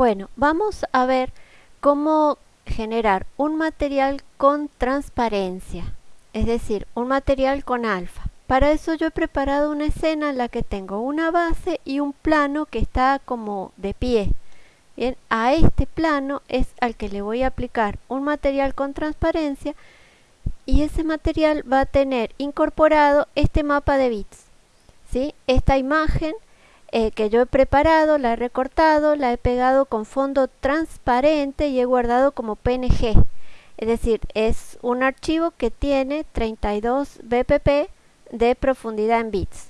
Bueno, vamos a ver cómo generar un material con transparencia, es decir, un material con alfa. Para eso yo he preparado una escena en la que tengo una base y un plano que está como de pie. Bien, a este plano es al que le voy a aplicar un material con transparencia y ese material va a tener incorporado este mapa de bits. ¿sí? Esta imagen eh, que yo he preparado, la he recortado, la he pegado con fondo transparente y he guardado como PNG. Es decir, es un archivo que tiene 32 bpp de profundidad en bits.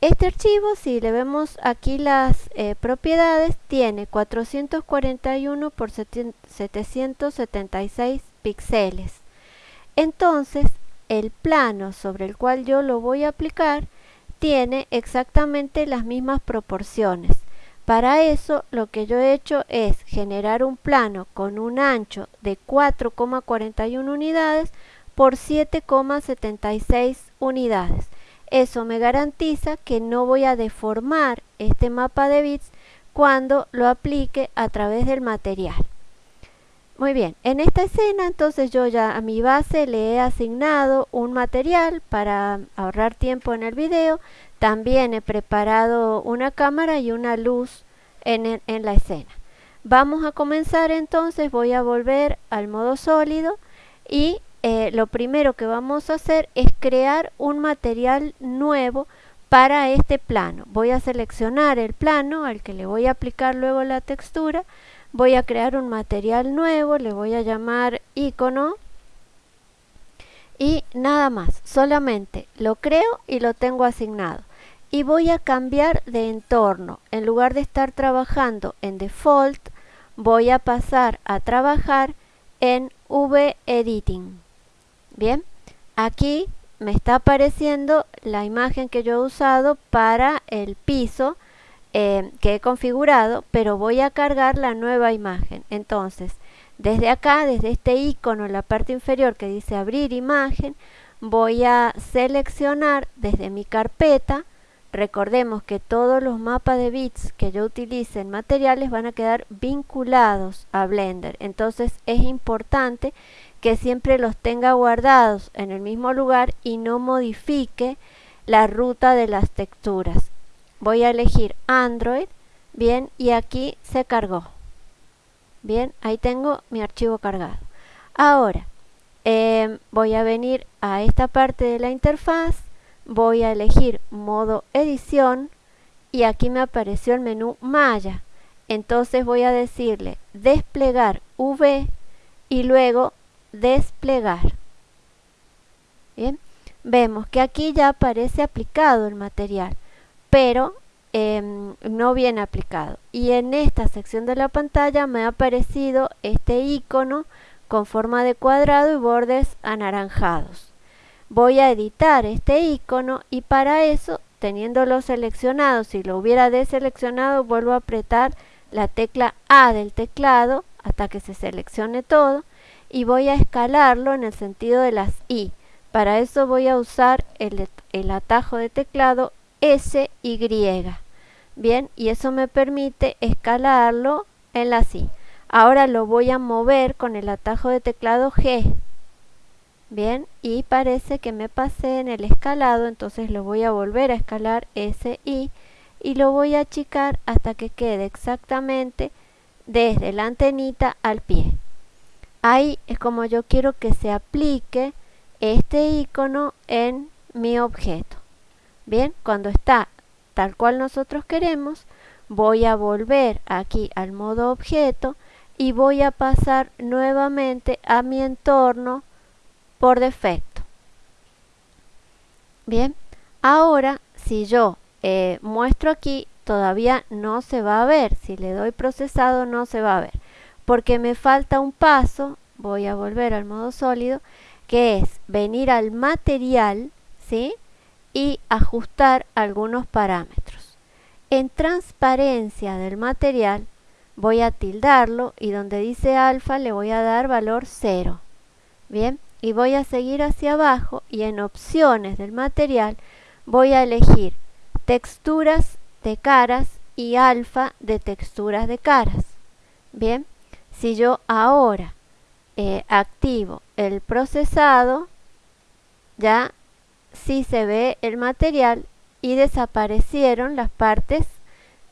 Este archivo, si le vemos aquí las eh, propiedades, tiene 441 por 776 píxeles. Entonces, el plano sobre el cual yo lo voy a aplicar tiene exactamente las mismas proporciones. Para eso lo que yo he hecho es generar un plano con un ancho de 4,41 unidades por 7,76 unidades. Eso me garantiza que no voy a deformar este mapa de bits cuando lo aplique a través del material. Muy bien, en esta escena entonces yo ya a mi base le he asignado un material para ahorrar tiempo en el video. También he preparado una cámara y una luz en, en la escena. Vamos a comenzar entonces, voy a volver al modo sólido y eh, lo primero que vamos a hacer es crear un material nuevo para este plano. Voy a seleccionar el plano al que le voy a aplicar luego la textura voy a crear un material nuevo, le voy a llamar icono y nada más, solamente lo creo y lo tengo asignado. Y voy a cambiar de entorno. En lugar de estar trabajando en default, voy a pasar a trabajar en V-Editing. Bien, aquí me está apareciendo la imagen que yo he usado para el piso eh, que he configurado, pero voy a cargar la nueva imagen. Entonces, desde acá, desde este icono en la parte inferior que dice abrir imagen, voy a seleccionar desde mi carpeta, recordemos que todos los mapas de bits que yo utilice en materiales van a quedar vinculados a Blender. Entonces es importante que siempre los tenga guardados en el mismo lugar y no modifique la ruta de las texturas voy a elegir Android, bien, y aquí se cargó. Bien, ahí tengo mi archivo cargado. Ahora, em, voy a venir a esta parte de la interfaz, voy a elegir modo edición y aquí me apareció el menú Maya. Entonces voy a decirle desplegar V y luego desplegar. Bien, vemos que aquí ya aparece aplicado el material pero em, no viene aplicado. Y en esta sección de la pantalla me ha aparecido este icono con forma de cuadrado y bordes anaranjados. Voy a editar este icono y para eso, teniéndolo seleccionado, si lo hubiera deseleccionado, vuelvo a apretar la tecla A del teclado hasta que se seleccione todo y voy a escalarlo en el sentido de las I. Para eso voy a usar el, el atajo de teclado SY. Bien, y eso me permite escalarlo en la C. Ahora lo voy a mover con el atajo de teclado G. Bien, y parece que me pasé en el escalado, entonces lo voy a volver a escalar SI y lo voy a achicar hasta que quede exactamente desde la antenita al pie. Ahí es como yo quiero que se aplique este icono en mi objeto. Bien, cuando está tal cual nosotros queremos, voy a volver aquí al modo objeto y voy a pasar nuevamente a mi entorno por defecto. Bien, ahora si yo eh, muestro aquí, todavía no se va a ver. Si le doy procesado no se va a ver. Porque me falta un paso, voy a volver al modo sólido, que es venir al material, ¿sí? Y ajustar algunos parámetros. En transparencia del material voy a tildarlo y donde dice alfa le voy a dar valor 0. Bien, y voy a seguir hacia abajo y en opciones del material voy a elegir texturas de caras y alfa de texturas de caras. Bien, si yo ahora eh, activo el procesado, ya sí se ve el material y desaparecieron las partes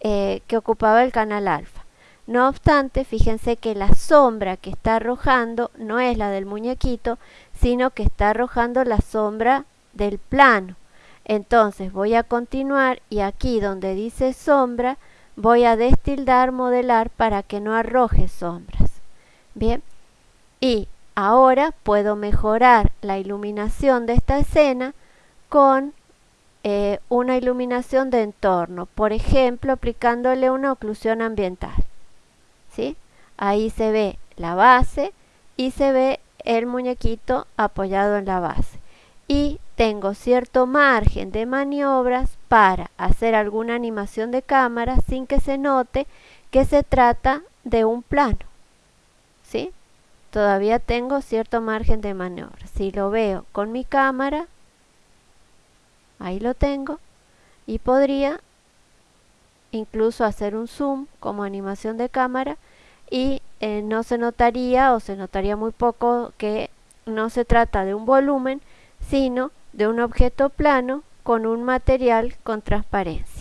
eh, que ocupaba el canal alfa. No obstante, fíjense que la sombra que está arrojando no es la del muñequito, sino que está arrojando la sombra del plano. Entonces voy a continuar y aquí donde dice sombra voy a destildar modelar para que no arroje sombras. Bien, y ahora puedo mejorar la iluminación de esta escena con eh, una iluminación de entorno, por ejemplo aplicándole una oclusión ambiental. ¿sí? Ahí se ve la base y se ve el muñequito apoyado en la base. Y tengo cierto margen de maniobras para hacer alguna animación de cámara sin que se note que se trata de un plano. ¿Sí? Todavía tengo cierto margen de maniobra. Si lo veo con mi cámara, ahí lo tengo, y podría incluso hacer un zoom como animación de cámara y eh, no se notaría o se notaría muy poco que no se trata de un volumen, sino de un objeto plano con un material con transparencia.